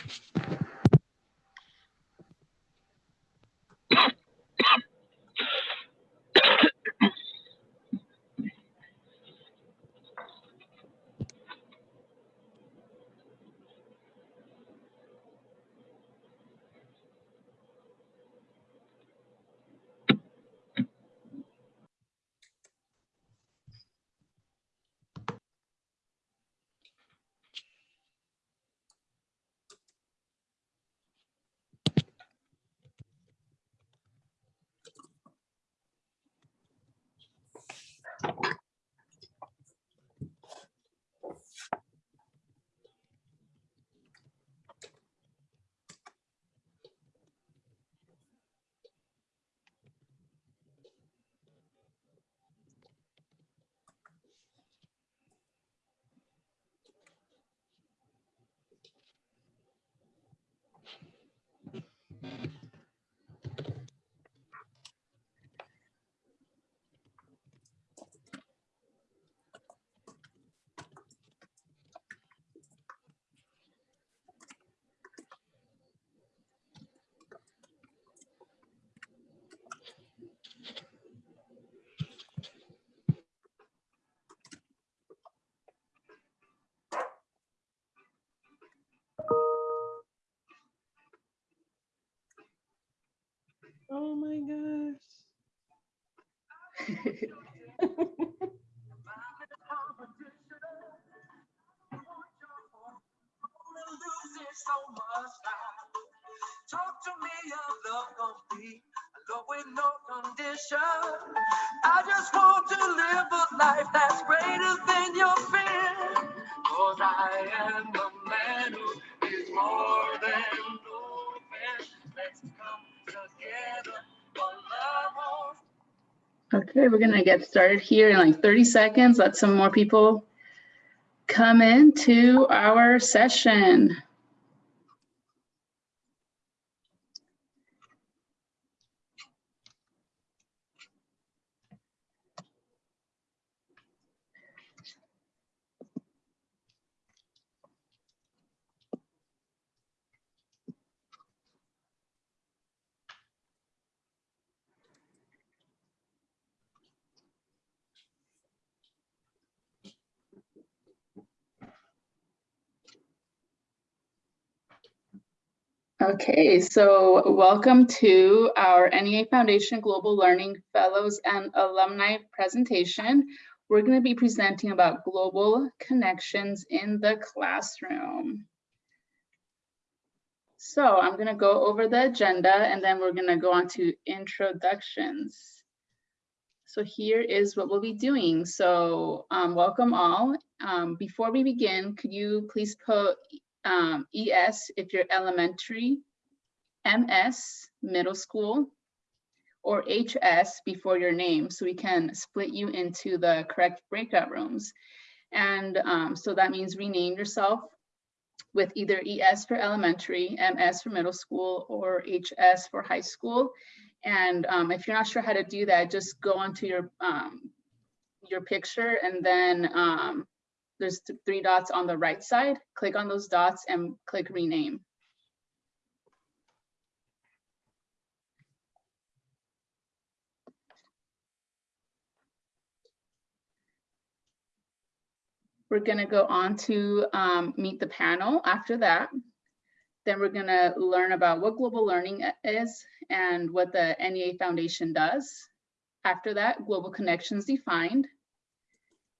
My gosh. Talk to me of love complete, love with no condition. I just want to live a life that's greater than your fear. Cause I am Okay, we're gonna get started here in like 30 seconds. Let some more people come into our session. Okay, so welcome to our NEA Foundation Global Learning Fellows and Alumni presentation. We're going to be presenting about global connections in the classroom. So I'm going to go over the agenda and then we're going to go on to introductions. So here is what we'll be doing. So um, welcome all. Um, before we begin, could you please put um, ES if you're elementary, MS middle school, or HS before your name so we can split you into the correct breakout rooms. And um, so that means rename yourself with either ES for elementary, MS for middle school, or HS for high school. And um, if you're not sure how to do that, just go onto your um, your picture and then um, there's th three dots on the right side. Click on those dots and click rename. We're gonna go on to um, meet the panel after that. Then we're gonna learn about what global learning is and what the NEA Foundation does. After that, global connections defined.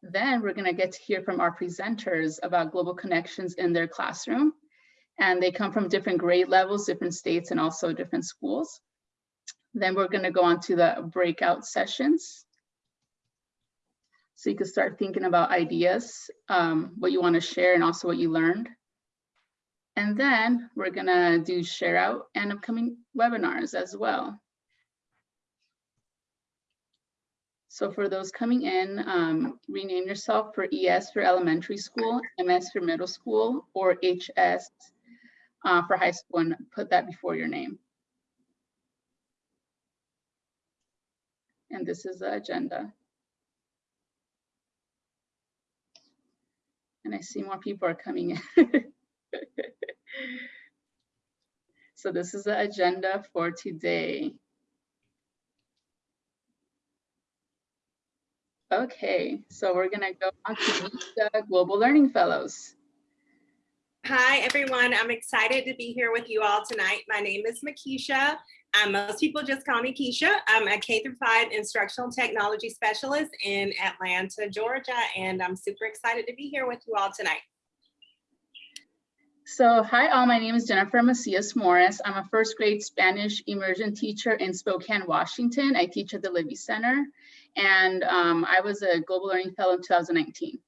Then we're gonna get to hear from our presenters about global connections in their classroom. And they come from different grade levels, different states, and also different schools. Then we're gonna go on to the breakout sessions. So you can start thinking about ideas, um, what you wanna share and also what you learned. And then we're gonna do share out and upcoming webinars as well. So for those coming in, um, rename yourself for ES for elementary school, MS for middle school, or HS uh, for high school and put that before your name. And this is the agenda. And I see more people are coming in. So this is the agenda for today. Okay, so we're gonna go on to the Global Learning Fellows. Hi, everyone. I'm excited to be here with you all tonight. My name is Makisha. Um, most people just call me Keisha. I'm a K through 5 instructional technology specialist in Atlanta, Georgia, and I'm super excited to be here with you all tonight. So hi all, my name is Jennifer Macias Morris. I'm a first grade Spanish immersion teacher in Spokane, Washington. I teach at the Libby Center and um, I was a Global Learning Fellow in 2019.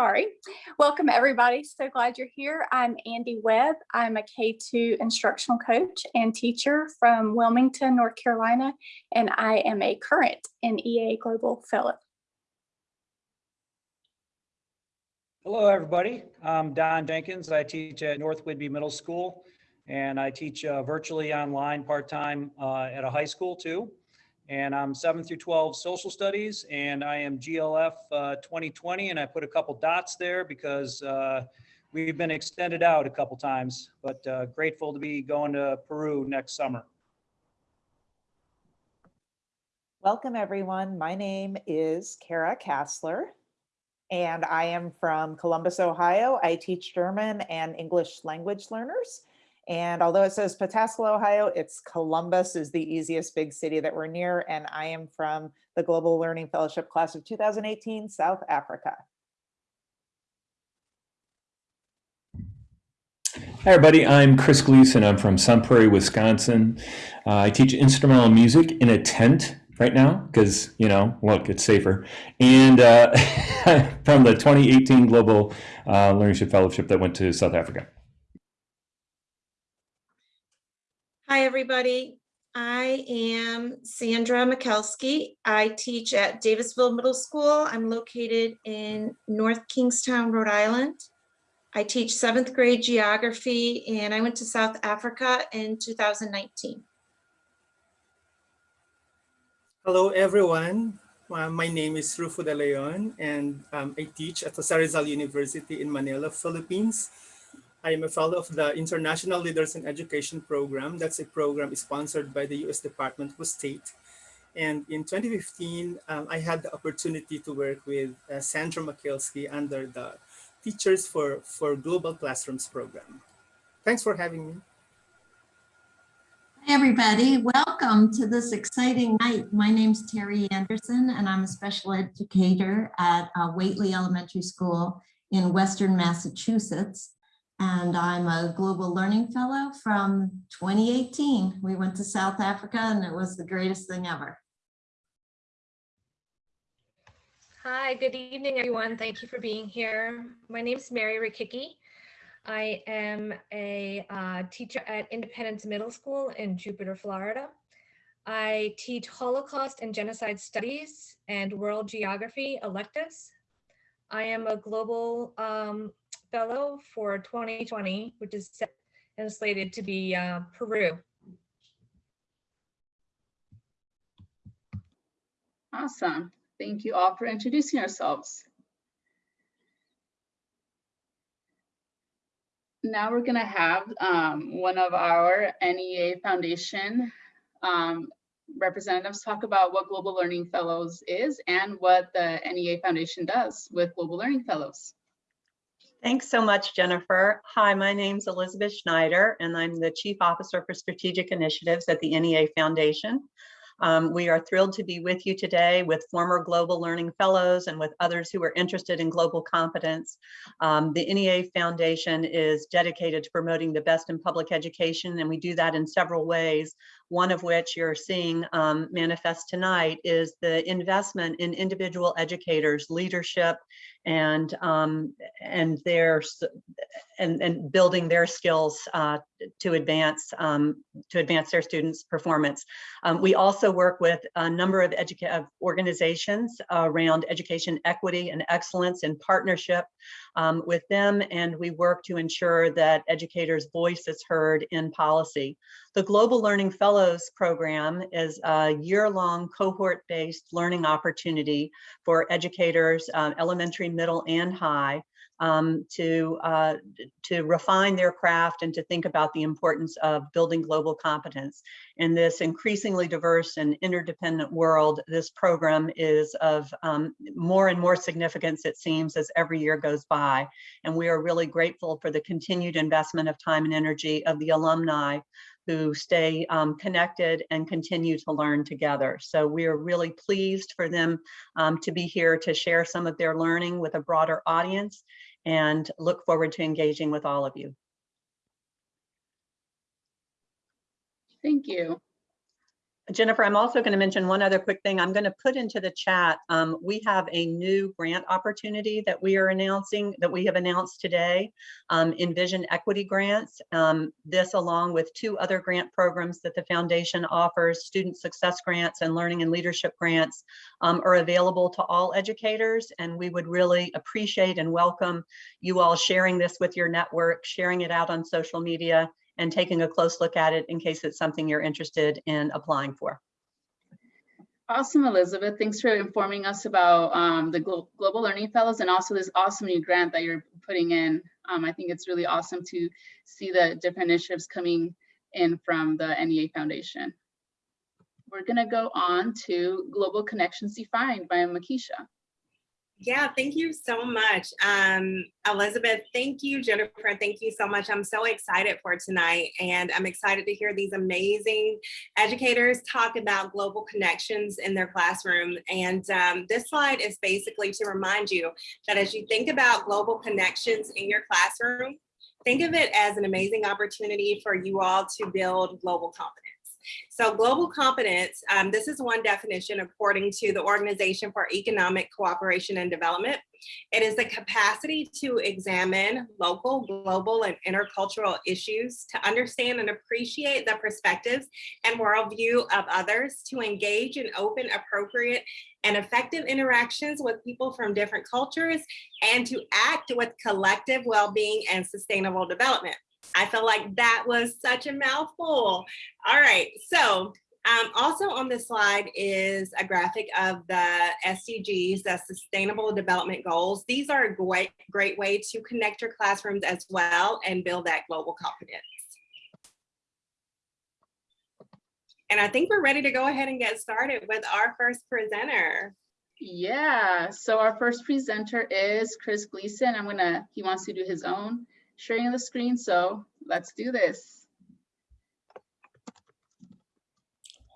Sorry. Welcome, everybody. So glad you're here. I'm Andy Webb. I'm a K2 instructional coach and teacher from Wilmington, North Carolina, and I am a current NEA Global Fellow. Hello, everybody. I'm Don Jenkins. I teach at North Whidbey Middle School, and I teach uh, virtually online part-time uh, at a high school too. And I'm 7 through 12 social studies, and I am GLF uh, 2020, and I put a couple dots there because uh, we've been extended out a couple times, but uh, grateful to be going to Peru next summer. Welcome, everyone. My name is Kara Kassler, and I am from Columbus, Ohio. I teach German and English language learners. And although it says Pataskala, Ohio, it's Columbus is the easiest big city that we're near. And I am from the Global Learning Fellowship class of 2018, South Africa. Hi, everybody. I'm Chris Gleason. I'm from Sun Prairie, Wisconsin. Uh, I teach instrumental music in a tent right now because, you know, look, it's safer. And uh, from the 2018 Global uh, Fellowship that went to South Africa. Hi, everybody. I am Sandra Mikelski. I teach at Davisville Middle School. I'm located in North Kingstown, Rhode Island. I teach seventh grade geography and I went to South Africa in 2019. Hello, everyone. Uh, my name is Rufo de Leon, and um, I teach at the Rizal University in Manila, Philippines. I am a fellow of the International Leaders in Education program. That's a program sponsored by the U.S. Department of State. And in 2015, um, I had the opportunity to work with uh, Sandra Makielski under the Teachers for, for Global Classrooms program. Thanks for having me. Hi, everybody. Welcome to this exciting night. My name's Terry Anderson, and I'm a special educator at uh, Whately Elementary School in Western Massachusetts. And I'm a Global Learning Fellow from 2018. We went to South Africa, and it was the greatest thing ever. Hi, good evening, everyone. Thank you for being here. My name is Mary Rikicki. I am a uh, teacher at Independence Middle School in Jupiter, Florida. I teach Holocaust and Genocide Studies and World Geography electives. I am a global um, fellow for 2020, which is set and slated to be uh, Peru. Awesome. Thank you all for introducing yourselves. Now we're gonna have um, one of our NEA Foundation um, representatives talk about what Global Learning Fellows is and what the NEA Foundation does with Global Learning Fellows. Thanks so much, Jennifer. Hi, my name's Elizabeth Schneider, and I'm the Chief Officer for Strategic Initiatives at the NEA Foundation. Um, we are thrilled to be with you today with former Global Learning Fellows and with others who are interested in global competence. Um, the NEA Foundation is dedicated to promoting the best in public education, and we do that in several ways. One of which you're seeing um, manifest tonight is the investment in individual educators, leadership, and um, and their and and building their skills uh, to advance um, to advance their students' performance. Um, we also work with a number of, of organizations around education equity and excellence in partnership um, with them, and we work to ensure that educators' voice is heard in policy. The Global Learning Fellows Program is a year-long cohort-based learning opportunity for educators, uh, elementary, middle, and high, um, to, uh, to refine their craft and to think about the importance of building global competence. In this increasingly diverse and interdependent world, this program is of um, more and more significance, it seems, as every year goes by. And we are really grateful for the continued investment of time and energy of the alumni who stay um, connected and continue to learn together. So we are really pleased for them um, to be here to share some of their learning with a broader audience and look forward to engaging with all of you. Thank you. Jennifer, I'm also going to mention one other quick thing. I'm going to put into the chat. Um, we have a new grant opportunity that we are announcing that we have announced today, um, Envision Equity Grants. Um, this along with two other grant programs that the foundation offers, Student Success Grants and Learning and Leadership Grants um, are available to all educators. And we would really appreciate and welcome you all sharing this with your network, sharing it out on social media, and taking a close look at it in case it's something you're interested in applying for. Awesome, Elizabeth. Thanks for informing us about um, the Glo Global Learning Fellows and also this awesome new grant that you're putting in. Um, I think it's really awesome to see the different initiatives coming in from the NEA Foundation. We're gonna go on to Global Connections Defined by Makisha. Yeah, thank you so much. Um, Elizabeth, thank you, Jennifer, thank you so much. I'm so excited for tonight and I'm excited to hear these amazing educators talk about global connections in their classroom. And um, this slide is basically to remind you that as you think about global connections in your classroom, think of it as an amazing opportunity for you all to build global competence. So global competence, um, this is one definition according to the Organization for Economic Cooperation and Development. It is the capacity to examine local, global, and intercultural issues, to understand and appreciate the perspectives and worldview of others, to engage in open, appropriate, and effective interactions with people from different cultures, and to act with collective well-being and sustainable development. I felt like that was such a mouthful. All right, so um, also on this slide is a graphic of the SDGs, the Sustainable Development Goals. These are a great, great way to connect your classrooms as well and build that global competence. And I think we're ready to go ahead and get started with our first presenter. Yeah, so our first presenter is Chris Gleason. I'm gonna, he wants to do his own sharing the screen, so let's do this.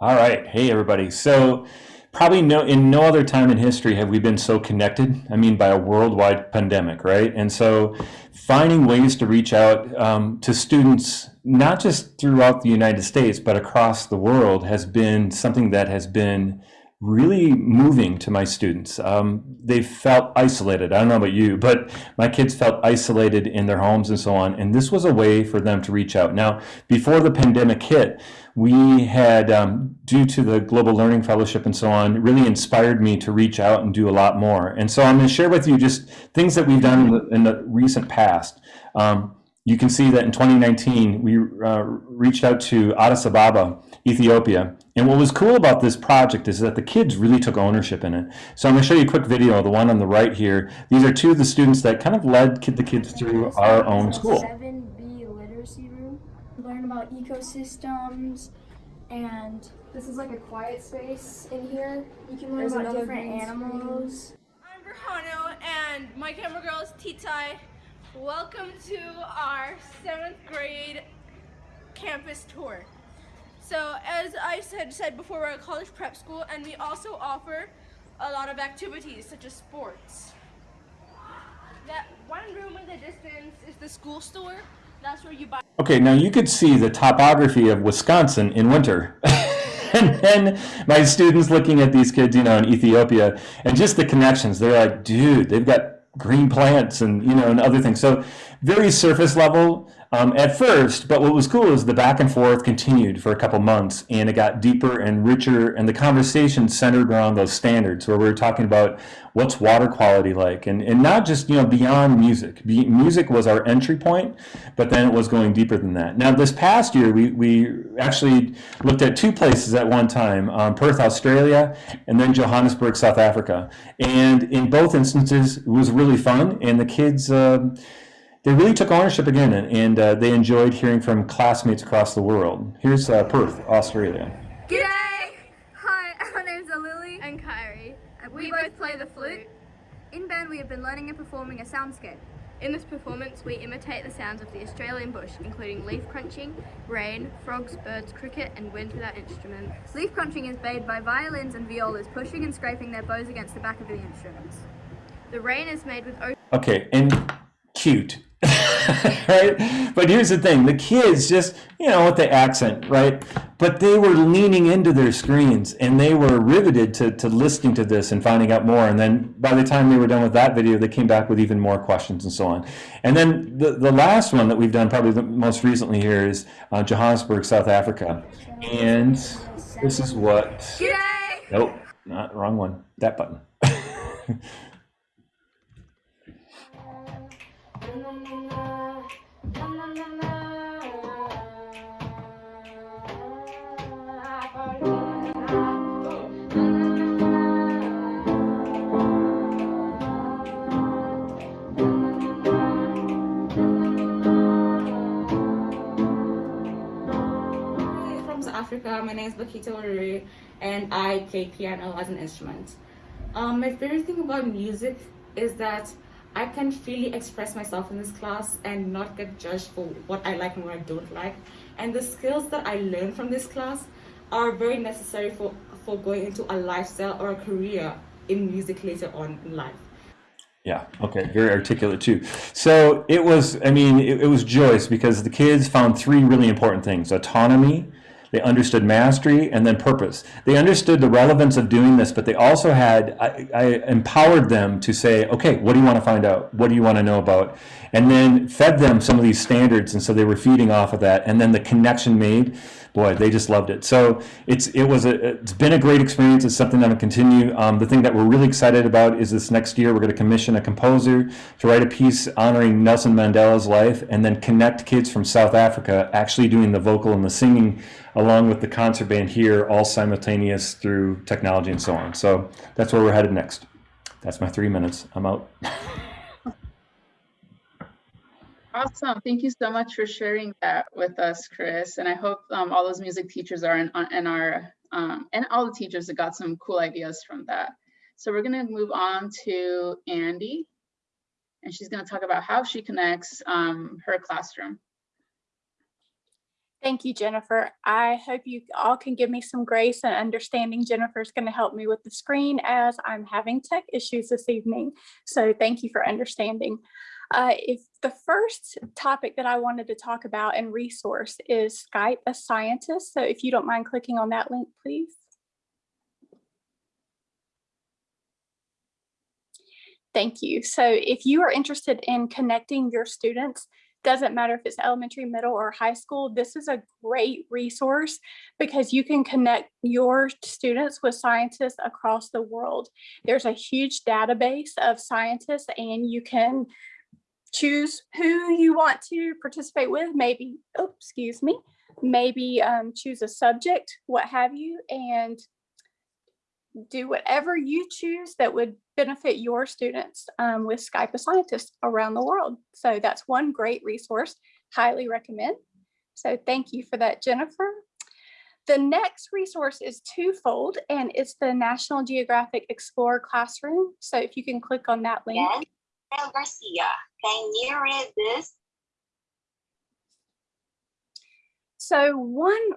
All right. Hey, everybody. So probably no in no other time in history have we been so connected i mean by a worldwide pandemic right and so finding ways to reach out um, to students not just throughout the united states but across the world has been something that has been really moving to my students. Um, they felt isolated. I don't know about you, but my kids felt isolated in their homes and so on. And this was a way for them to reach out. Now, before the pandemic hit, we had, um, due to the Global Learning Fellowship and so on, really inspired me to reach out and do a lot more. And so I'm going to share with you just things that we've done in the, in the recent past. Um, you can see that in 2019, we uh, reached out to Addis Ababa, Ethiopia. And what was cool about this project is that the kids really took ownership in it. So I'm going to show you a quick video, the one on the right here. These are two of the students that kind of led the kids through our own school. 7B literacy room. Learn about ecosystems and this is like a quiet space in here. You can learn There's about different animals. I'm Berhano and my camera girl is Titai. Welcome to our seventh grade campus tour. So as I had said before, we're a college prep school and we also offer a lot of activities such as sports. That one room in the distance is the school store. That's where you buy. Okay, now you could see the topography of Wisconsin in winter. and then my students looking at these kids, you know, in Ethiopia, and just the connections. They're like, dude, they've got green plants and you know and other things. So very surface level, um, at first, but what was cool is the back and forth continued for a couple months and it got deeper and richer and the conversation centered around those standards where we were talking about what's water quality like and, and not just, you know, beyond music. Be, music was our entry point, but then it was going deeper than that. Now this past year, we, we actually looked at two places at one time, um, Perth, Australia, and then Johannesburg, South Africa. And in both instances, it was really fun and the kids, um, they really took ownership again and, and uh, they enjoyed hearing from classmates across the world. Here's uh, Perth, Australia. G'day! Hi, our names are Lily and Kyrie. We both play the flute. In band, we have been learning and performing a soundscape. In this performance, we imitate the sounds of the Australian bush, including leaf crunching, rain, frogs, birds, cricket, and wind without instruments. Leaf crunching is made by violins and violas pushing and scraping their bows against the back of the instruments. The rain is made with Okay, and cute. right? But here's the thing, the kids just, you know, with the accent, right? But they were leaning into their screens and they were riveted to, to listening to this and finding out more. And then by the time they were done with that video, they came back with even more questions and so on. And then the, the last one that we've done probably the most recently here is uh, Johannesburg, South Africa. And this is what, nope, not wrong one, that button. Africa. My name is Bakita Waruri and I play piano as an instrument. Um, my favorite thing about music is that I can freely express myself in this class and not get judged for what I like and what I don't like. And the skills that I learn from this class are very necessary for, for going into a lifestyle or a career in music later on in life. Yeah, okay, very articulate too. So it was, I mean, it, it was joyous because the kids found three really important things autonomy, they understood mastery, and then purpose. They understood the relevance of doing this, but they also had, I, I empowered them to say, okay, what do you want to find out? What do you want to know about? And then fed them some of these standards, and so they were feeding off of that. And then the connection made, boy, they just loved it. So it's it was a it's been a great experience. It's something that'll continue. Um, the thing that we're really excited about is this next year we're going to commission a composer to write a piece honoring Nelson Mandela's life, and then connect kids from South Africa actually doing the vocal and the singing along with the concert band here, all simultaneous through technology and so on. So that's where we're headed next. That's my three minutes. I'm out. Awesome. Thank you so much for sharing that with us, Chris. And I hope um, all those music teachers are in, in our, um, and all the teachers that got some cool ideas from that. So we're going to move on to Andy, and she's going to talk about how she connects um, her classroom. Thank you, Jennifer. I hope you all can give me some grace and understanding. Jennifer's going to help me with the screen as I'm having tech issues this evening. So thank you for understanding. Uh, if the first topic that I wanted to talk about and resource is Skype a Scientist. So if you don't mind clicking on that link, please. Thank you. So if you are interested in connecting your students, doesn't matter if it's elementary, middle, or high school, this is a great resource because you can connect your students with scientists across the world. There's a huge database of scientists and you can choose who you want to participate with, maybe, excuse me, maybe um, choose a subject, what have you, and do whatever you choose that would benefit your students um, with Skype a Scientist around the world. So that's one great resource, highly recommend. So thank you for that, Jennifer. The next resource is twofold and it's the National Geographic Explorer Classroom. So if you can click on that link. Garcia, can you read this? So one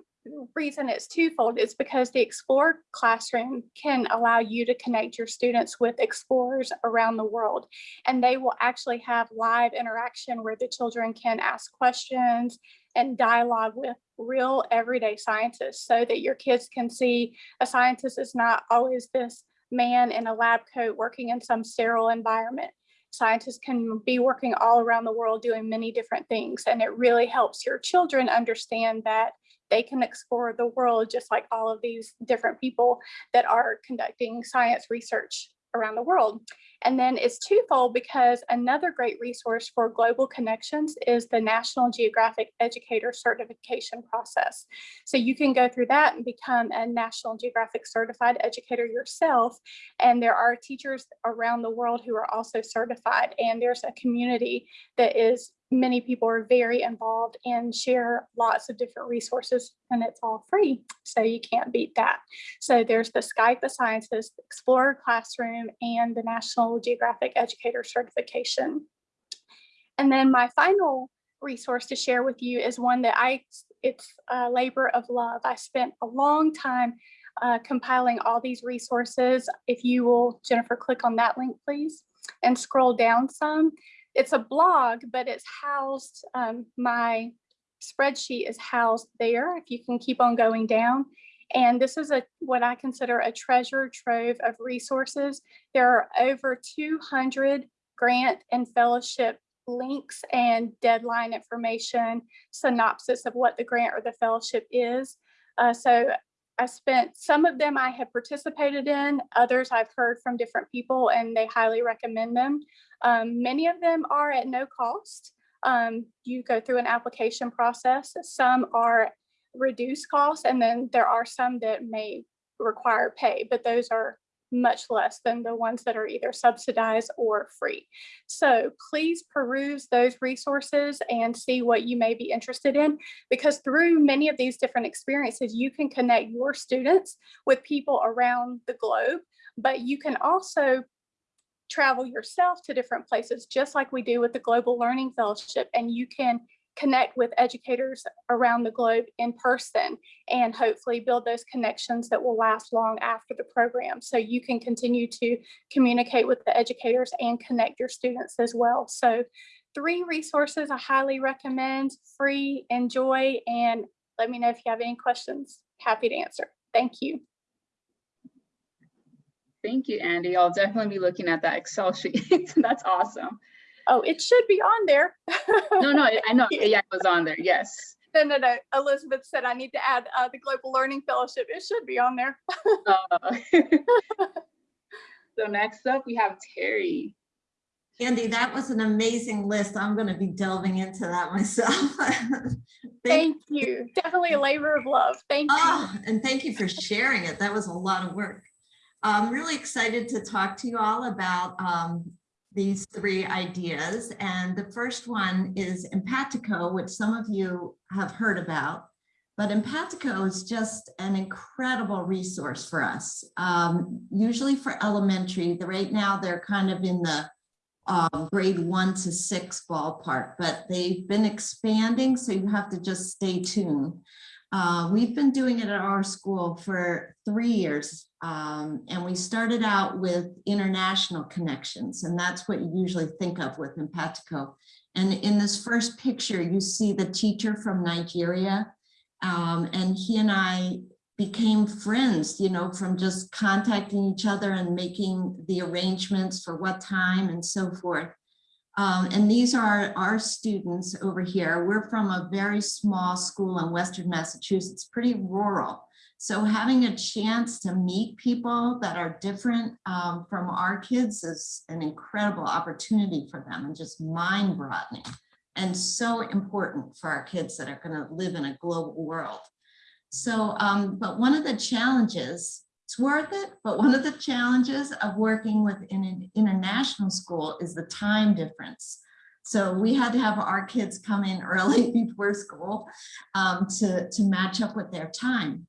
reason it's twofold is because the Explore classroom can allow you to connect your students with explorers around the world. And they will actually have live interaction where the children can ask questions and dialogue with real everyday scientists so that your kids can see a scientist is not always this man in a lab coat working in some sterile environment. Scientists can be working all around the world doing many different things. And it really helps your children understand that they can explore the world just like all of these different people that are conducting science research around the world. And then it's twofold because another great resource for global connections is the National Geographic Educator Certification process. So you can go through that and become a National Geographic certified educator yourself. And there are teachers around the world who are also certified. And there's a community that is many people are very involved and share lots of different resources and it's all free. So you can't beat that. So there's the Skype the Sciences, Explorer Classroom, and the National Geographic Educator Certification. And then my final resource to share with you is one that I, it's a labor of love. I spent a long time uh, compiling all these resources. If you will, Jennifer, click on that link, please, and scroll down some it's a blog, but it's housed, um, my spreadsheet is housed there, if you can keep on going down. And this is a what I consider a treasure trove of resources. There are over 200 grant and fellowship links and deadline information, synopsis of what the grant or the fellowship is. Uh, so I spent some of them I have participated in, others I've heard from different people and they highly recommend them. Um, many of them are at no cost. Um, you go through an application process. Some are reduced costs. and then there are some that may require pay, but those are much less than the ones that are either subsidized or free. So please peruse those resources and see what you may be interested in because through many of these different experiences, you can connect your students with people around the globe, but you can also travel yourself to different places, just like we do with the Global Learning Fellowship, and you can connect with educators around the globe in person and hopefully build those connections that will last long after the program. So you can continue to communicate with the educators and connect your students as well. So three resources I highly recommend, free, enjoy, and let me know if you have any questions. Happy to answer. Thank you. Thank you, Andy. I'll definitely be looking at that Excel sheet. That's awesome. Oh, it should be on there. no, no, I know. Yeah, it was on there. Yes. No, no, no. Elizabeth said I need to add uh, the Global Learning Fellowship. It should be on there. uh, so next up, we have Terry. Andy, that was an amazing list. I'm going to be delving into that myself. thank, thank, you. Definitely a labor of love. Thank you. Oh, and thank you for sharing it. That was a lot of work. I'm really excited to talk to you all about um, these three ideas. And the first one is Empatico, which some of you have heard about. But Empatico is just an incredible resource for us. Um, usually for elementary, the, right now they're kind of in the um, grade one to six ballpark, but they've been expanding, so you have to just stay tuned. Uh, we've been doing it at our school for three years, um, and we started out with international connections, and that's what you usually think of with Empatico. And in this first picture, you see the teacher from Nigeria, um, and he and I became friends, you know, from just contacting each other and making the arrangements for what time and so forth. Um, and these are our students over here. We're from a very small school in Western Massachusetts, pretty rural. So having a chance to meet people that are different um, from our kids is an incredible opportunity for them and just mind broadening and so important for our kids that are gonna live in a global world. So, um, but one of the challenges it's worth it, but one of the challenges of working with an international school is the time difference. So we had to have our kids come in early before school um, to, to match up with their time.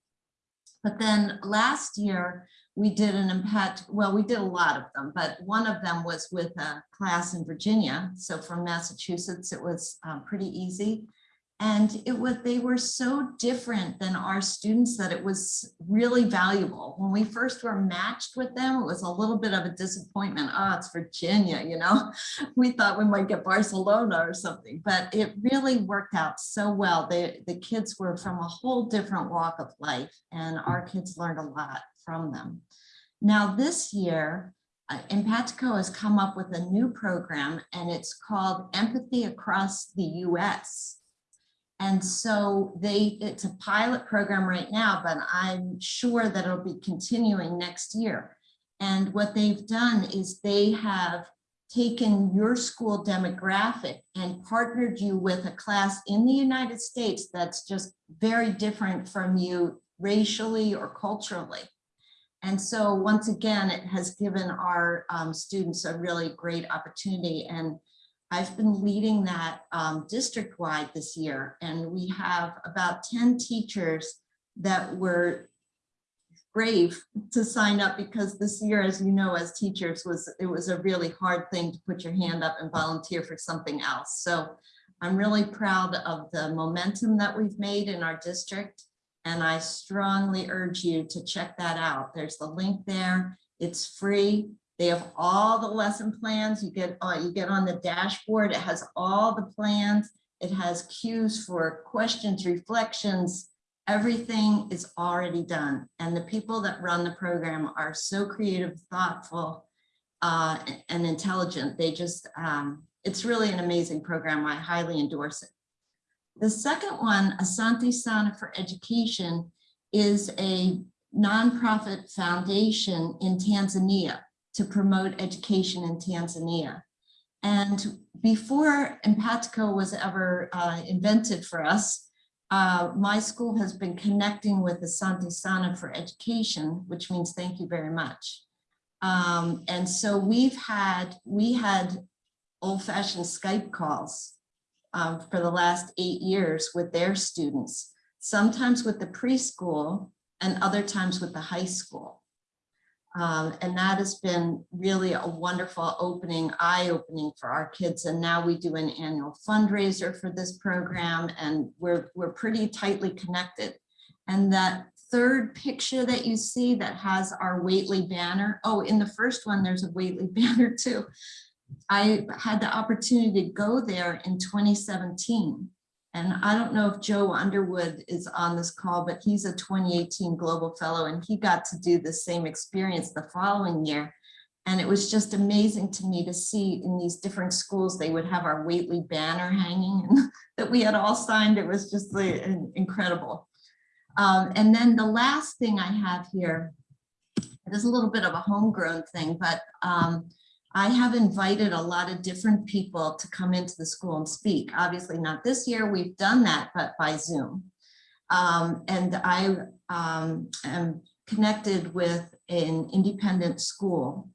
But then last year we did an impact, well, we did a lot of them, but one of them was with a class in Virginia. So from Massachusetts, it was um, pretty easy. And it was they were so different than our students that it was really valuable. When we first were matched with them, it was a little bit of a disappointment. Oh, it's Virginia, you know, we thought we might get Barcelona or something, but it really worked out so well. They, the kids were from a whole different walk of life and our kids learned a lot from them. Now this year, uh, has come up with a new program and it's called Empathy Across the US. And so they, it's a pilot program right now, but I'm sure that it'll be continuing next year. And what they've done is they have taken your school demographic and partnered you with a class in the United States that's just very different from you racially or culturally. And so once again, it has given our um, students a really great opportunity. And I've been leading that um, district-wide this year, and we have about 10 teachers that were brave to sign up because this year, as you know, as teachers was, it was a really hard thing to put your hand up and volunteer for something else. So I'm really proud of the momentum that we've made in our district. And I strongly urge you to check that out. There's the link there. It's free. They have all the lesson plans. You get, uh, you get on the dashboard. It has all the plans. It has cues for questions, reflections, everything is already done. And the people that run the program are so creative, thoughtful, uh, and intelligent. They just, um, it's really an amazing program. I highly endorse it. The second one, Asante Sana for Education, is a nonprofit foundation in Tanzania to promote education in Tanzania. And before Empatico was ever uh, invented for us, uh, my school has been connecting with Asante Sana for Education, which means thank you very much. Um, and so we've had, we had old fashioned Skype calls um, for the last eight years with their students, sometimes with the preschool and other times with the high school. Um, and that has been really a wonderful opening, eye-opening for our kids. And now we do an annual fundraiser for this program and we're, we're pretty tightly connected. And that third picture that you see that has our Whately banner. Oh, in the first one, there's a Whately banner too. I had the opportunity to go there in 2017. And I don't know if Joe Underwood is on this call, but he's a 2018 Global Fellow and he got to do the same experience the following year. And it was just amazing to me to see in these different schools, they would have our Whately banner hanging and that we had all signed. It was just like, incredible. Um, and then the last thing I have here, it is a little bit of a homegrown thing, but um, I have invited a lot of different people to come into the school and speak. Obviously not this year, we've done that, but by Zoom. Um, and I um, am connected with an independent school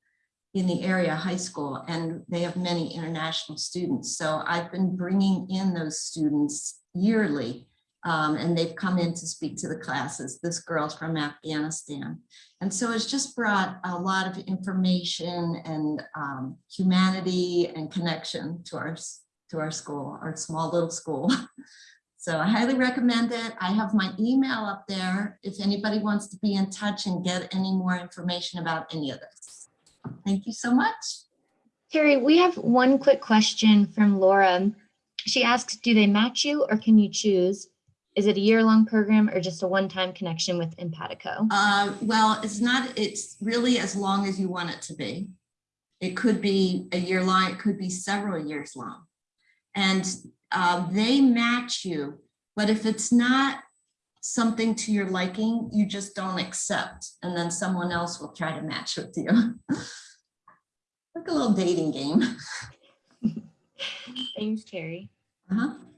in the area high school, and they have many international students. So I've been bringing in those students yearly um, and they've come in to speak to the classes. This girl's from Afghanistan. And so it's just brought a lot of information and um, humanity and connection to our, to our school, our small little school. So I highly recommend it. I have my email up there if anybody wants to be in touch and get any more information about any of this. Thank you so much. Terry, we have one quick question from Laura. She asks, do they match you or can you choose? Is it a year-long program or just a one-time connection with Empatico? Um, well, it's not, it's really as long as you want it to be. It could be a year long, it could be several years long. And uh, they match you, but if it's not something to your liking, you just don't accept. And then someone else will try to match with you. like a little dating game. Thanks, Terry. Uh -huh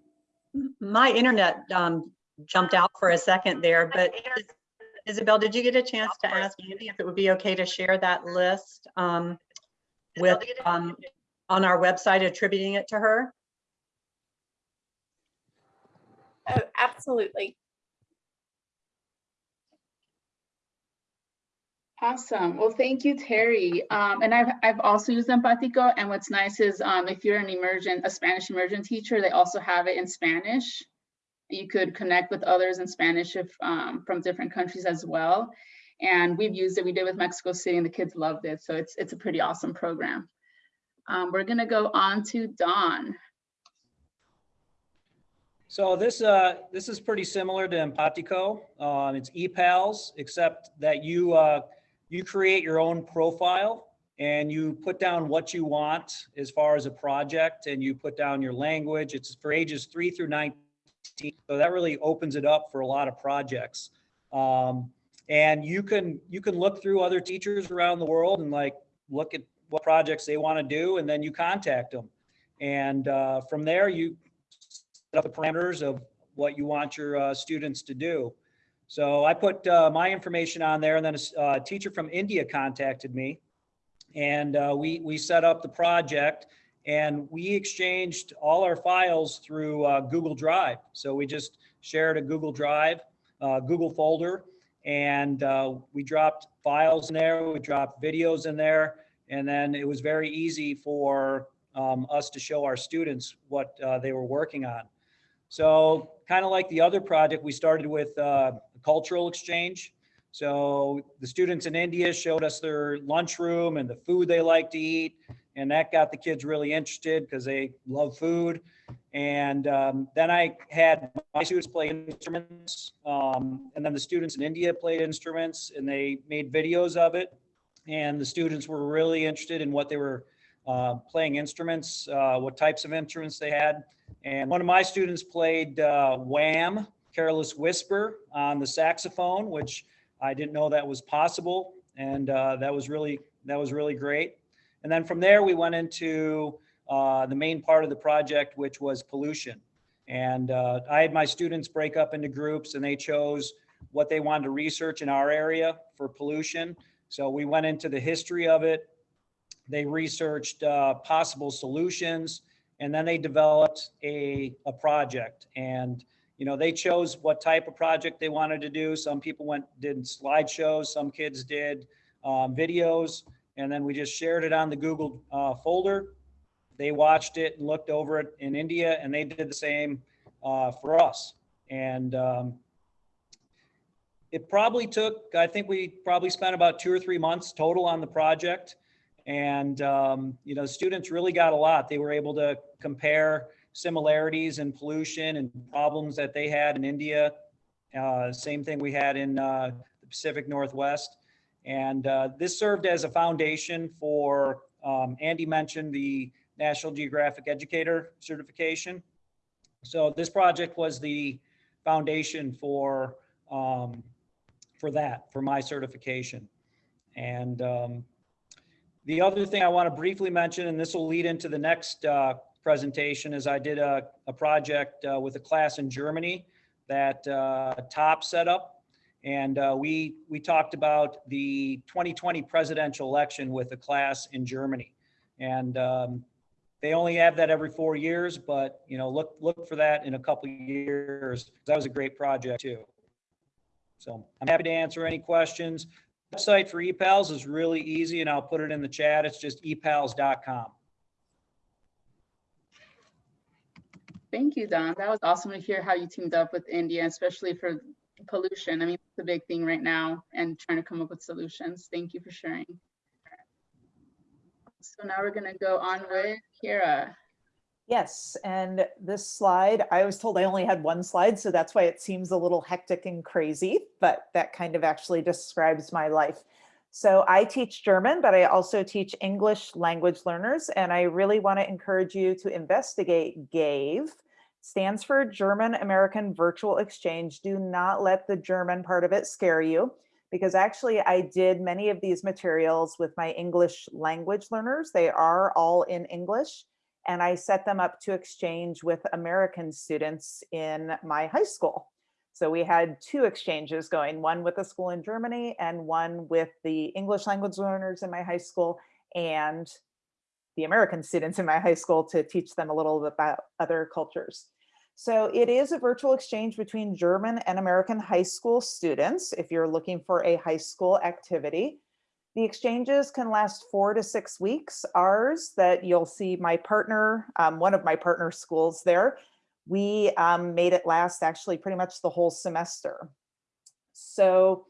my internet um, jumped out for a second there, but Isabel, did you get a chance to ask Andy if it would be okay to share that list um, with um, on our website, attributing it to her? Oh, absolutely. Awesome. Well, thank you, Terry. Um, and I've, I've also used Empatico. And what's nice is um, if you're an immersion, a Spanish immersion teacher, they also have it in Spanish. You could connect with others in Spanish if um, from different countries as well. And we've used it. We did with Mexico City and the kids loved it. So it's, it's a pretty awesome program. Um, we're going to go on to Don. So this uh, this is pretty similar to Empatico. Um, it's ePals, except that you uh, you create your own profile and you put down what you want as far as a project and you put down your language. It's for ages three through 19. So that really opens it up for a lot of projects. Um, and you can you can look through other teachers around the world and like look at what projects they want to do and then you contact them. And uh, from there you set up the parameters of what you want your uh, students to do. So I put uh, my information on there and then a uh, teacher from India contacted me and uh, we, we set up the project and we exchanged all our files through uh, Google Drive. So we just shared a Google Drive, uh, Google folder, and we dropped files in there, we dropped videos in there, and then it was very easy for um, us to show our students what they were working on. So kind of like the other project, we started with uh, a cultural exchange. So the students in India showed us their lunchroom and the food they like to eat. And that got the kids really interested because they love food. And um, then I had my students play instruments. Um, and then the students in India played instruments and they made videos of it. And the students were really interested in what they were uh, playing instruments, uh, what types of instruments they had. And one of my students played uh, Wham, Careless Whisper on the saxophone, which I didn't know that was possible. And uh, that was really, that was really great. And then from there, we went into uh, the main part of the project, which was pollution. And uh, I had my students break up into groups and they chose what they wanted to research in our area for pollution. So we went into the history of it. They researched uh, possible solutions and then they developed a, a project. And you know, they chose what type of project they wanted to do. Some people went, did slideshows, some kids did um, videos, and then we just shared it on the Google uh, folder. They watched it and looked over it in India, and they did the same uh, for us. And um, it probably took, I think we probably spent about two or three months total on the project. And, um, you know, students really got a lot. They were able to compare similarities in pollution and problems that they had in India. Uh, same thing we had in uh, the Pacific Northwest. And uh, this served as a foundation for, um, Andy mentioned the National Geographic Educator certification. So this project was the foundation for, um, for that, for my certification. And um, the other thing I want to briefly mention, and this will lead into the next uh, presentation is I did a, a project uh, with a class in Germany that uh, TOP set up. And uh, we, we talked about the 2020 presidential election with a class in Germany. And um, they only have that every four years, but you know, look, look for that in a couple years. That was a great project too. So I'm happy to answer any questions. Website for ePals is really easy and I'll put it in the chat. It's just epals.com. Thank you, Don. That was awesome to hear how you teamed up with India, especially for pollution. I mean, it's a big thing right now and trying to come up with solutions. Thank you for sharing. So now we're going to go on with Kira. Yes, and this slide, I was told I only had one slide, so that's why it seems a little hectic and crazy, but that kind of actually describes my life. So I teach German, but I also teach English language learners, and I really want to encourage you to investigate GAVE. Stands for German American Virtual Exchange. Do not let the German part of it scare you because actually I did many of these materials with my English language learners. They are all in English and I set them up to exchange with American students in my high school. So we had two exchanges going, one with a school in Germany and one with the English language learners in my high school and the American students in my high school to teach them a little bit about other cultures. So it is a virtual exchange between German and American high school students if you're looking for a high school activity. The exchanges can last four to six weeks. Ours that you'll see my partner, um, one of my partner schools there, we um, made it last actually pretty much the whole semester. So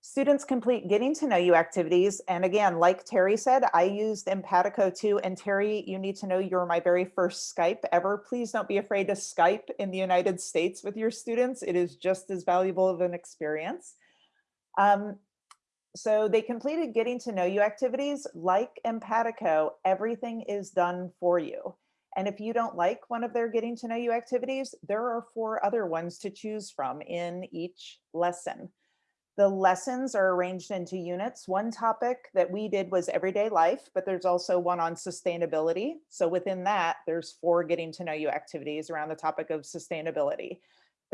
students complete getting to know you activities. And again, like Terry said, I used Empatico too. And Terry, you need to know you're my very first Skype ever. Please don't be afraid to Skype in the United States with your students. It is just as valuable of an experience. Um, so they completed getting to know you activities like Empatico, everything is done for you. And if you don't like one of their getting to know you activities, there are four other ones to choose from in each lesson. The lessons are arranged into units. One topic that we did was everyday life, but there's also one on sustainability. So within that, there's four getting to know you activities around the topic of sustainability.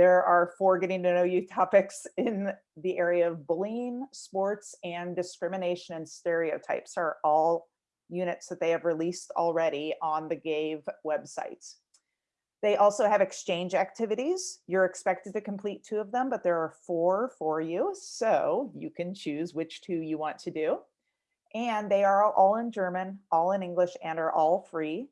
There are four getting to know you topics in the area of bullying, sports, and discrimination and stereotypes are all units that they have released already on the GAVE website. They also have exchange activities. You're expected to complete two of them, but there are four for you. So you can choose which two you want to do. And they are all in German, all in English, and are all free.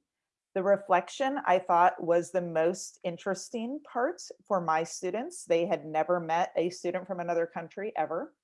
The reflection I thought was the most interesting part for my students. They had never met a student from another country ever.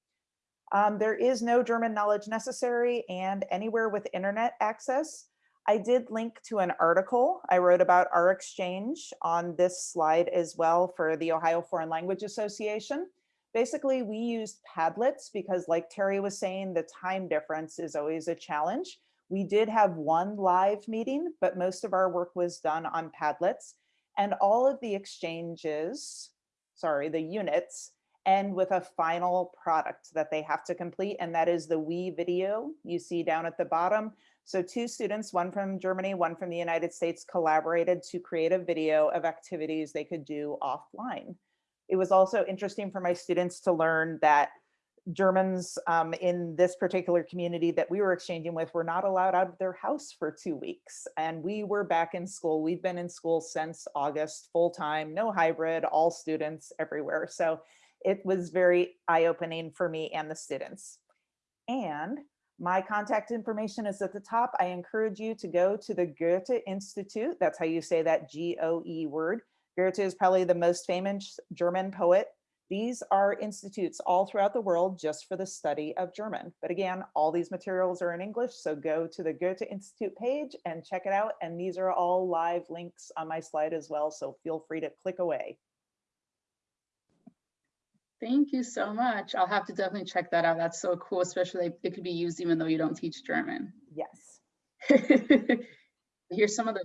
Um, there is no German knowledge necessary and anywhere with internet access, I did link to an article I wrote about our exchange on this slide as well for the Ohio Foreign Language Association. Basically, we used Padlets because like Terry was saying, the time difference is always a challenge. We did have one live meeting, but most of our work was done on Padlets and all of the exchanges, sorry, the units end with a final product that they have to complete. And that is the WeVideo you see down at the bottom. So two students, one from Germany, one from the United States, collaborated to create a video of activities they could do offline. It was also interesting for my students to learn that Germans um, in this particular community that we were exchanging with were not allowed out of their house for two weeks. And we were back in school. We've been in school since August, full time, no hybrid, all students everywhere. So it was very eye-opening for me and the students. And my contact information is at the top. I encourage you to go to the Goethe Institute. That's how you say that G-O-E word. Goethe is probably the most famous German poet. These are institutes all throughout the world just for the study of German. But again, all these materials are in English, so go to the Goethe Institute page and check it out. And these are all live links on my slide as well, so feel free to click away. Thank you so much. I'll have to definitely check that out. That's so cool, especially it could be used even though you don't teach German. Yes. Here's some of the,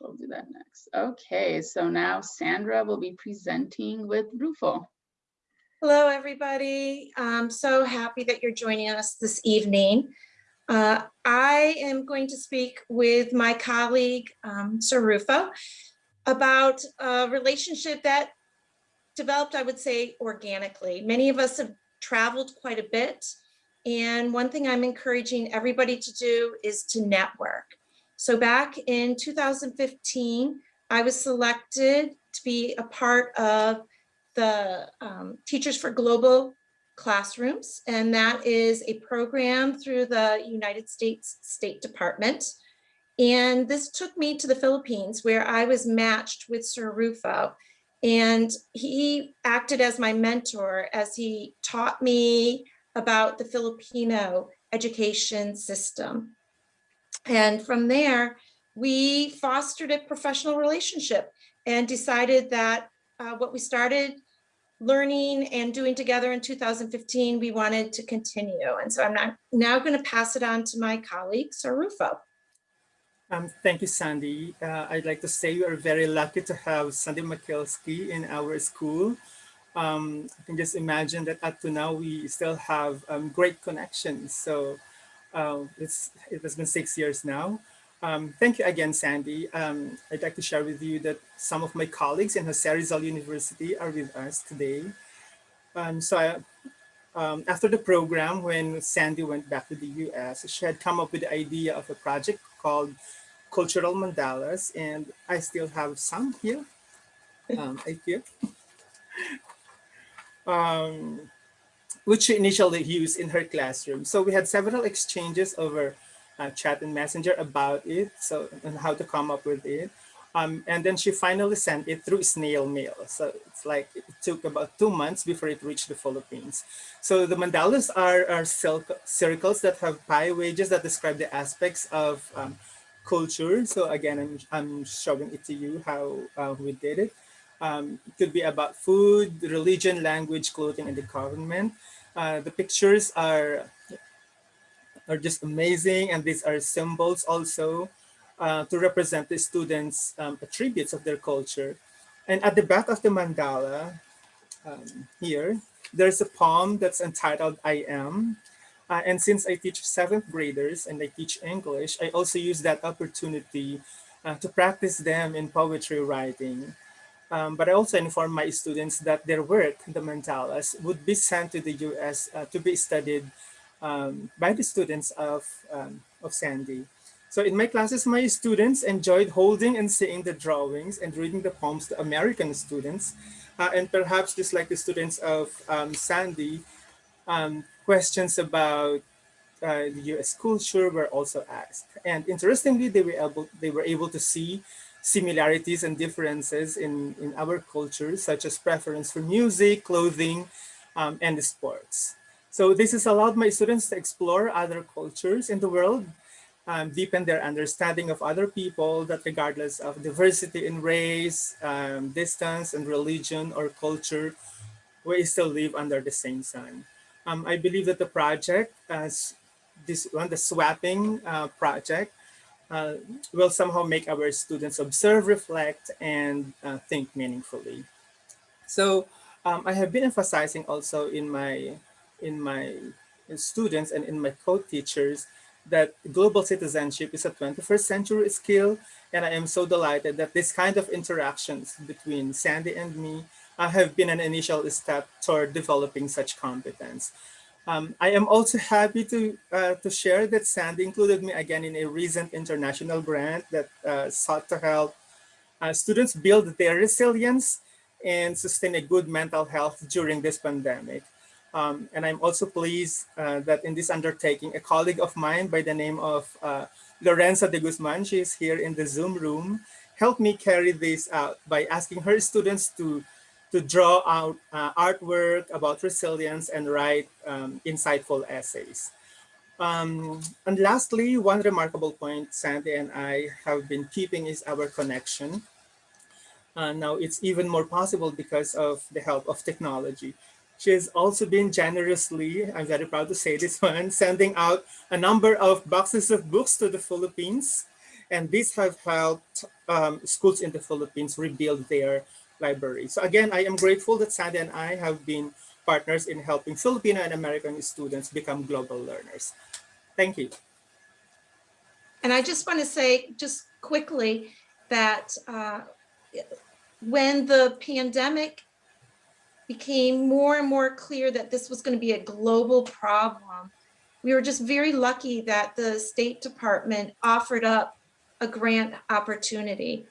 we'll do that next. Okay, so now Sandra will be presenting with Rufo. Hello, everybody. I'm so happy that you're joining us this evening. Uh, I am going to speak with my colleague, um, Sir Rufo, about a relationship that developed, I would say, organically. Many of us have traveled quite a bit. And one thing I'm encouraging everybody to do is to network. So back in 2015, I was selected to be a part of the um, Teachers for Global Classrooms. And that is a program through the United States State Department. And this took me to the Philippines where I was matched with Sir Rufo and he acted as my mentor as he taught me about the Filipino education system. And from there, we fostered a professional relationship and decided that uh, what we started learning and doing together in 2015, we wanted to continue. And so I'm not, now going to pass it on to my colleague, Sir Rufo. Um, thank you, Sandy. Uh, I'd like to say we are very lucky to have Sandy Makelski in our school. Um, I can just imagine that up to now we still have um, great connections. So uh, it's, it has been six years now. Um, thank you again, Sandy. Um, I'd like to share with you that some of my colleagues in Jose Rizal University are with us today. Um, so I, um, after the program, when Sandy went back to the US, she had come up with the idea of a project called cultural mandalas, and I still have some here. Um, I feel. which she initially used in her classroom. So we had several exchanges over uh, chat and messenger about it, so and how to come up with it. Um, and then she finally sent it through snail mail. So it's like it took about two months before it reached the Philippines. So the mandalas are, are circles that have pie wages that describe the aspects of um, culture. So again, I'm, I'm showing it to you how uh, we did it. Um, it could be about food, religion, language, clothing, and the government. Uh, the pictures are, are just amazing, and these are symbols also uh, to represent the students' um, attributes of their culture. And at the back of the mandala, um, here, there's a poem that's entitled I Am. Uh, and since I teach seventh graders and I teach English, I also use that opportunity uh, to practice them in poetry writing. Um, but I also informed my students that their work, the mandalas, would be sent to the US uh, to be studied um, by the students of, um, of Sandy. So in my classes, my students enjoyed holding and seeing the drawings and reading the poems to American students. Uh, and perhaps just like the students of um, Sandy, um, questions about uh, the US culture were also asked. And interestingly, they were able, they were able to see similarities and differences in, in our cultures, such as preference for music, clothing, um, and sports. So this has allowed my students to explore other cultures in the world, um, deepen their understanding of other people that regardless of diversity in race, um, distance, and religion or culture, we still live under the same sun. Um, I believe that the project, as this one, the swapping uh, project, uh, will somehow make our students observe, reflect, and uh, think meaningfully. So um, I have been emphasizing also in my in my students and in my co-teachers that global citizenship is a 21st century skill. And I am so delighted that this kind of interactions between Sandy and me uh, have been an initial step toward developing such competence. Um, I am also happy to, uh, to share that Sandy included me again in a recent international grant that uh, sought to help uh, students build their resilience and sustain a good mental health during this pandemic. Um, and I'm also pleased uh, that in this undertaking, a colleague of mine by the name of uh, Lorenza de Guzman, she is here in the Zoom room, helped me carry this out by asking her students to to draw out uh, artwork about resilience and write um, insightful essays. Um, and lastly, one remarkable point Sandy and I have been keeping is our connection. Uh, now it's even more possible because of the help of technology. She has also been generously, I'm very proud to say this one, sending out a number of boxes of books to the Philippines. And these have helped um, schools in the Philippines rebuild their library. So again, I am grateful that Sandy and I have been partners in helping Filipino and American students become global learners. Thank you. And I just want to say just quickly that uh, when the pandemic became more and more clear that this was going to be a global problem, we were just very lucky that the State Department offered up a grant opportunity.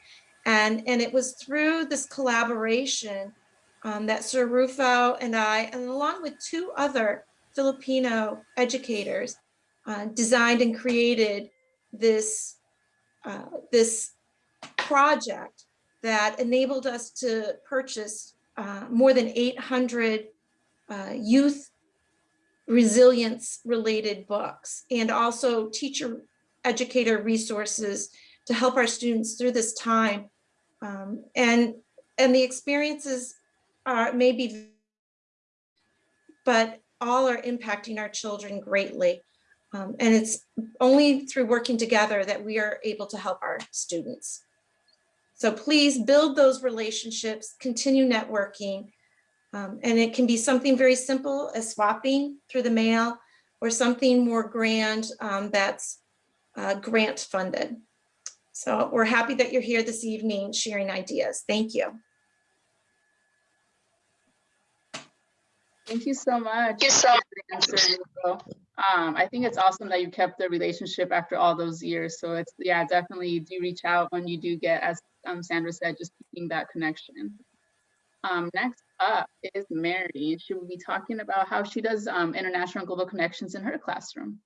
And, and it was through this collaboration um, that Sir Rufo and I, and along with two other Filipino educators, uh, designed and created this, uh, this project that enabled us to purchase uh, more than 800 uh, youth resilience related books and also teacher educator resources to help our students through this time um, and, and the experiences are maybe, but all are impacting our children greatly. Um, and it's only through working together that we are able to help our students. So please build those relationships, continue networking, um, and it can be something very simple as swapping through the mail or something more grand um, that's uh, grant funded. So we're happy that you're here this evening sharing ideas. Thank you. Thank you so much. You so um, I think it's awesome that you kept the relationship after all those years. So it's, yeah, definitely do reach out when you do get, as um, Sandra said, just keeping that connection. Um, next up is Mary. She will be talking about how she does um, international global connections in her classroom.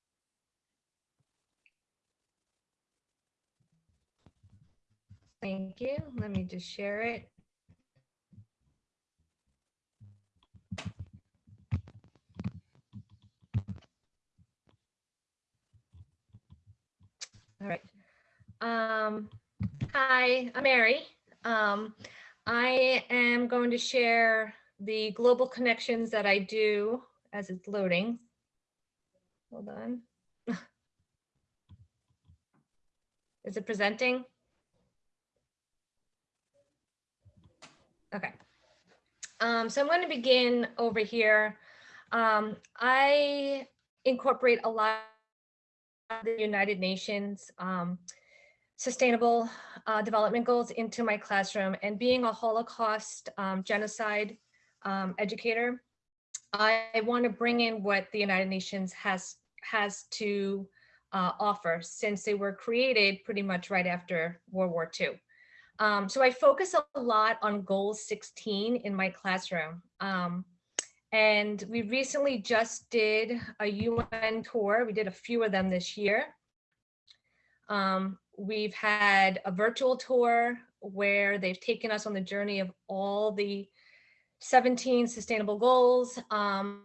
Thank you. Let me just share it. All right. Um, hi, I'm Mary. Um, I am going to share the global connections that I do as it's loading. Hold on. Is it presenting? Okay. Um, so I'm going to begin over here. Um, I incorporate a lot of the United Nations um, sustainable uh, development goals into my classroom and being a Holocaust um, genocide um, educator, I want to bring in what the United Nations has has to uh, offer since they were created pretty much right after World War II. Um, so I focus a lot on goal 16 in my classroom. Um, and we recently just did a UN tour. We did a few of them this year. Um, we've had a virtual tour where they've taken us on the journey of all the 17 sustainable goals, um,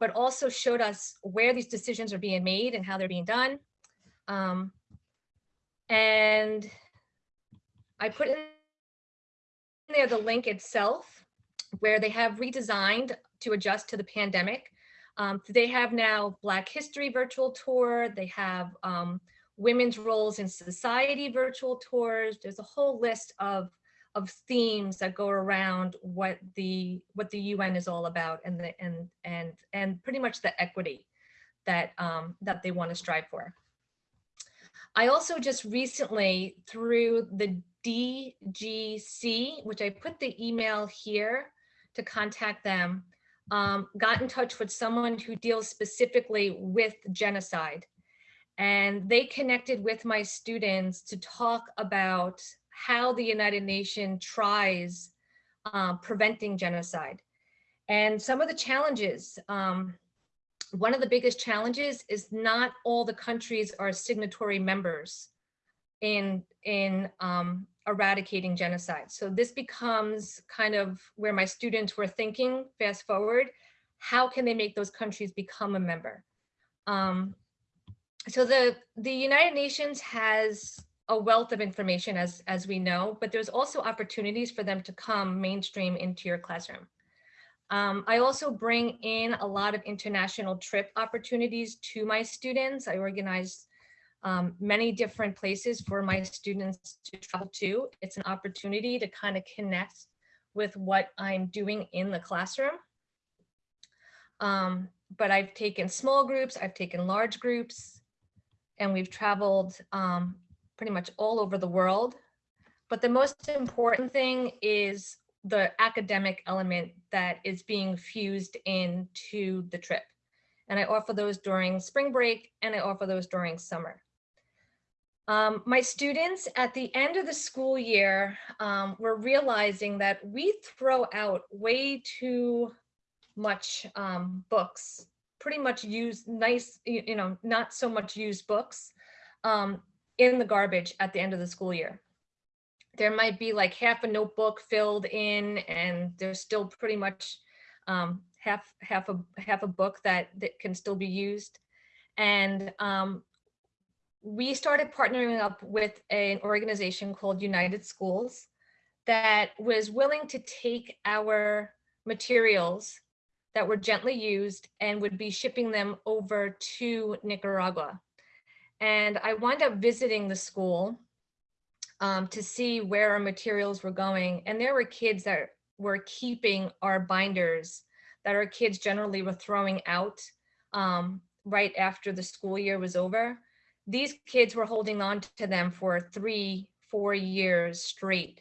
but also showed us where these decisions are being made and how they're being done. Um, and I put in there the link itself where they have redesigned to adjust to the pandemic. Um, they have now Black History virtual tour. They have um, women's roles in society virtual tours. There's a whole list of of themes that go around what the what the UN is all about and the and and and pretty much the equity that um, that they want to strive for. I also just recently through the DGC, which I put the email here to contact them, um, got in touch with someone who deals specifically with genocide. And they connected with my students to talk about how the United Nations tries uh, preventing genocide. And some of the challenges, um, one of the biggest challenges is not all the countries are signatory members in, in um, eradicating genocide. So this becomes kind of where my students were thinking, fast forward, how can they make those countries become a member? Um, so the, the United Nations has a wealth of information as, as we know, but there's also opportunities for them to come mainstream into your classroom. Um, I also bring in a lot of international trip opportunities to my students. I organize um, many different places for my students to travel to. It's an opportunity to kind of connect with what I'm doing in the classroom. Um, but I've taken small groups, I've taken large groups, and we've traveled um, pretty much all over the world. But the most important thing is the academic element that is being fused into the trip. And I offer those during spring break and I offer those during summer. Um, my students at the end of the school year um, were realizing that we throw out way too much um, books, pretty much use nice, you know, not so much used books. Um, in the garbage at the end of the school year. There might be like half a notebook filled in and there's still pretty much um, half, half, a, half a book that, that can still be used. And um, we started partnering up with an organization called United Schools that was willing to take our materials that were gently used and would be shipping them over to Nicaragua. And I wound up visiting the school um, to see where our materials were going. And there were kids that were keeping our binders that our kids generally were throwing out um, right after the school year was over. These kids were holding on to them for three, four years straight,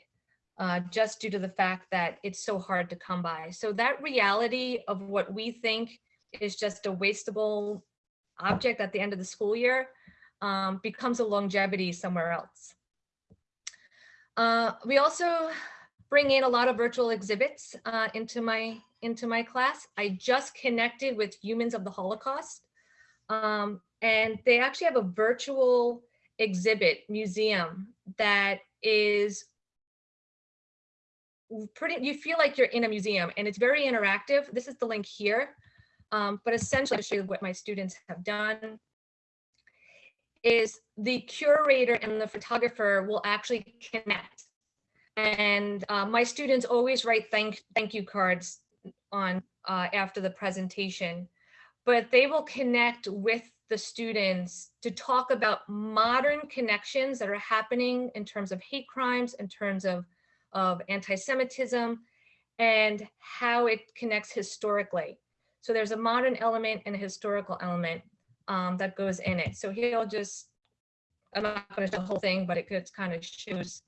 uh, just due to the fact that it's so hard to come by. So that reality of what we think is just a wastable object at the end of the school year um, becomes a longevity somewhere else. Uh, we also bring in a lot of virtual exhibits uh, into my into my class. I just connected with Humans of the Holocaust, um, and they actually have a virtual exhibit museum that is pretty, you feel like you're in a museum and it's very interactive. This is the link here, um, but essentially show you what my students have done is the curator and the photographer will actually connect. And uh, my students always write thank, thank you cards on uh, after the presentation, but they will connect with the students to talk about modern connections that are happening in terms of hate crimes, in terms of, of anti-Semitism, and how it connects historically. So there's a modern element and a historical element um, that goes in it. So he'll just, I'm not going to show the whole thing, but it just kind of shows.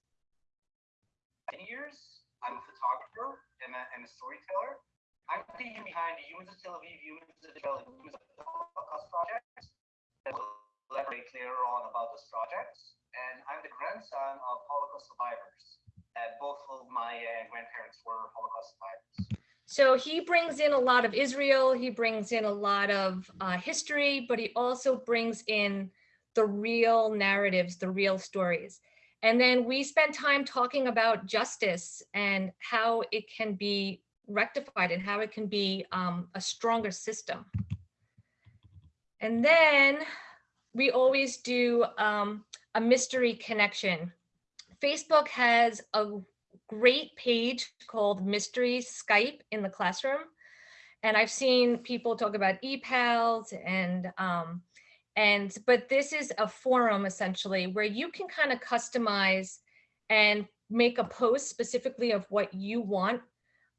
years. I'm a photographer and a, and a storyteller. I'm human behind the Humans of Tel Aviv, Humans of Israel, Humans of the Holocaust projects. I will elaborate later on about those projects. And I'm the grandson of Holocaust survivors. Uh, both of my uh, grandparents were Holocaust survivors. So he brings in a lot of Israel, he brings in a lot of uh, history, but he also brings in the real narratives, the real stories. And then we spent time talking about justice and how it can be rectified and how it can be um, a stronger system. And then we always do um, a mystery connection. Facebook has a great page called Mystery Skype in the classroom. And I've seen people talk about ePals and, um, and, but this is a forum essentially where you can kind of customize and make a post specifically of what you want.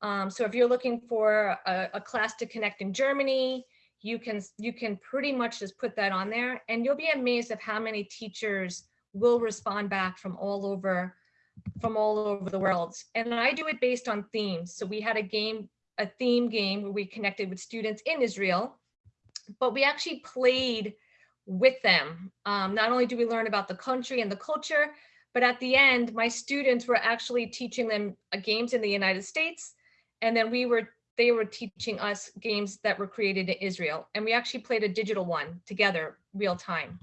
Um, so if you're looking for a, a class to connect in Germany, you can, you can pretty much just put that on there and you'll be amazed of how many teachers will respond back from all over from all over the world. And I do it based on themes. So we had a game, a theme game where we connected with students in Israel, but we actually played with them. Um, not only do we learn about the country and the culture, but at the end, my students were actually teaching them games in the United States. And then we were, they were teaching us games that were created in Israel. And we actually played a digital one together real time.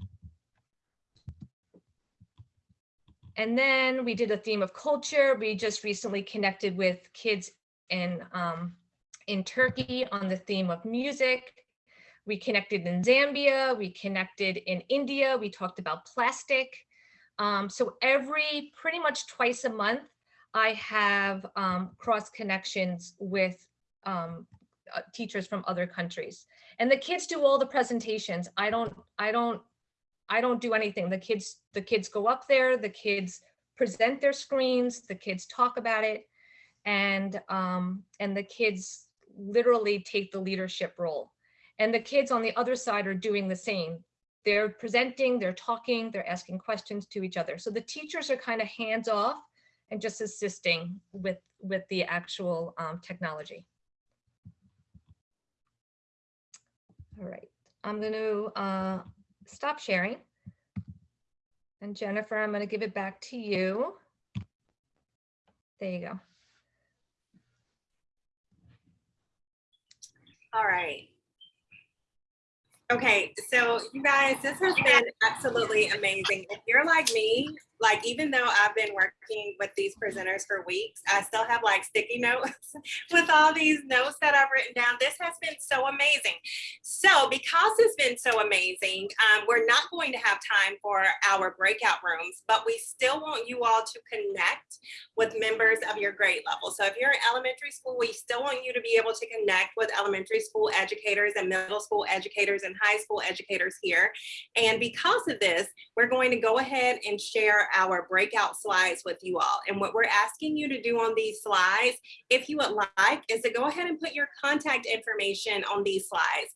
And then we did a theme of culture. We just recently connected with kids in, um, in Turkey on the theme of music. We connected in Zambia, we connected in India, we talked about plastic. Um, so every, pretty much twice a month, I have um, cross connections with um, uh, teachers from other countries. And the kids do all the presentations. I don't, I don't I don't do anything. The kids, the kids go up there, the kids present their screens, the kids talk about it, and um, and the kids literally take the leadership role. And the kids on the other side are doing the same. They're presenting, they're talking, they're asking questions to each other. So the teachers are kind of hands off and just assisting with, with the actual um, technology. All right, I'm going to uh, stop sharing. And Jennifer, I'm going to give it back to you. There you go. All right. Okay, so you guys, this has been absolutely amazing. If you're like me, like even though I've been working with these presenters for weeks, I still have like sticky notes with all these notes that I've written down. This has been so amazing. So because it's been so amazing, um, we're not going to have time for our breakout rooms, but we still want you all to connect with members of your grade level. So if you're in elementary school, we still want you to be able to connect with elementary school educators and middle school educators and high school educators here. And because of this, we're going to go ahead and share our breakout slides with you all. And what we're asking you to do on these slides, if you would like, is to go ahead and put your contact information on these slides.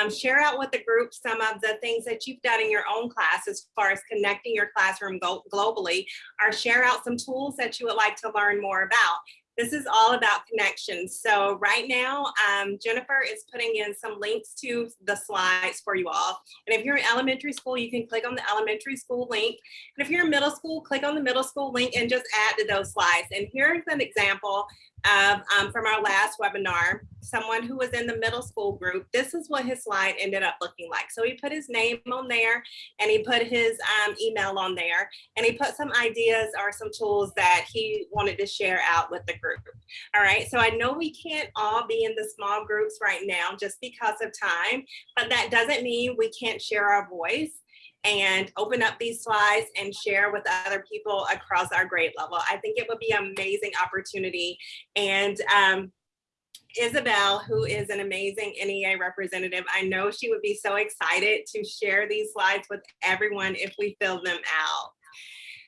Um, share out with the group some of the things that you've done in your own class as far as connecting your classroom globally, or share out some tools that you would like to learn more about. This is all about connections. So right now, um, Jennifer is putting in some links to the slides for you all. And if you're in elementary school, you can click on the elementary school link. And if you're in middle school, click on the middle school link and just add to those slides. And here's an example of, um, from our last webinar, someone who was in the middle school group, this is what his slide ended up looking like. So he put his name on there and he put his um, email on there and he put some ideas or some tools that he wanted to share out with the group. All right, so I know we can't all be in the small groups right now just because of time, but that doesn't mean we can't share our voice and open up these slides and share with other people across our grade level. I think it would be an amazing opportunity. And um, Isabel, who is an amazing NEA representative, I know she would be so excited to share these slides with everyone if we fill them out.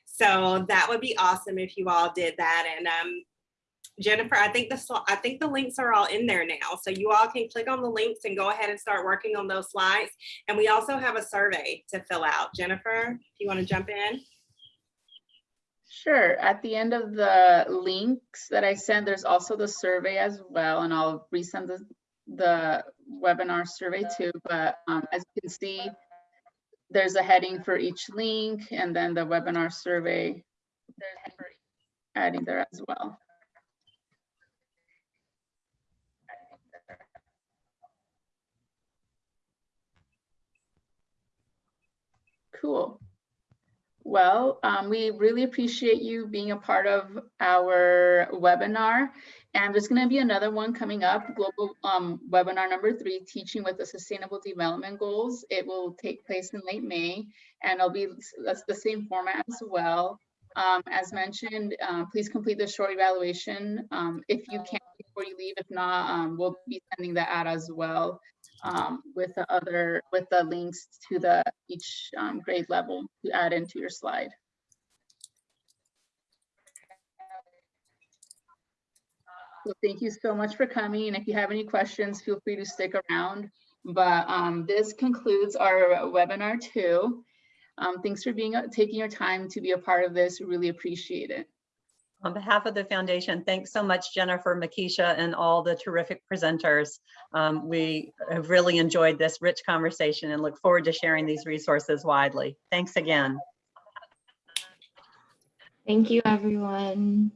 So that would be awesome if you all did that. And um, Jennifer, I think the I think the links are all in there now. So you all can click on the links and go ahead and start working on those slides. And we also have a survey to fill out. Jennifer, if you want to jump in. Sure. At the end of the links that I send, there's also the survey as well, and I'll resend the, the webinar survey too. But um, as you can see, there's a heading for each link and then the webinar survey adding there as well. Cool. Well, um, we really appreciate you being a part of our webinar. And there's going to be another one coming up, global um, webinar number three, teaching with the sustainable development goals. It will take place in late May and it'll be the same format as well. Um, as mentioned, uh, please complete the short evaluation um, if you can before you leave. If not, um, we'll be sending that out as well um, with the other with the links to the each um, grade level to add into your slide. So thank you so much for coming. And if you have any questions, feel free to stick around. But um, this concludes our webinar two. Um, thanks for being taking your time to be a part of this. Really appreciate it. On behalf of the foundation, thanks so much, Jennifer, Makisha, and all the terrific presenters. Um, we have really enjoyed this rich conversation and look forward to sharing these resources widely. Thanks again. Thank you, everyone.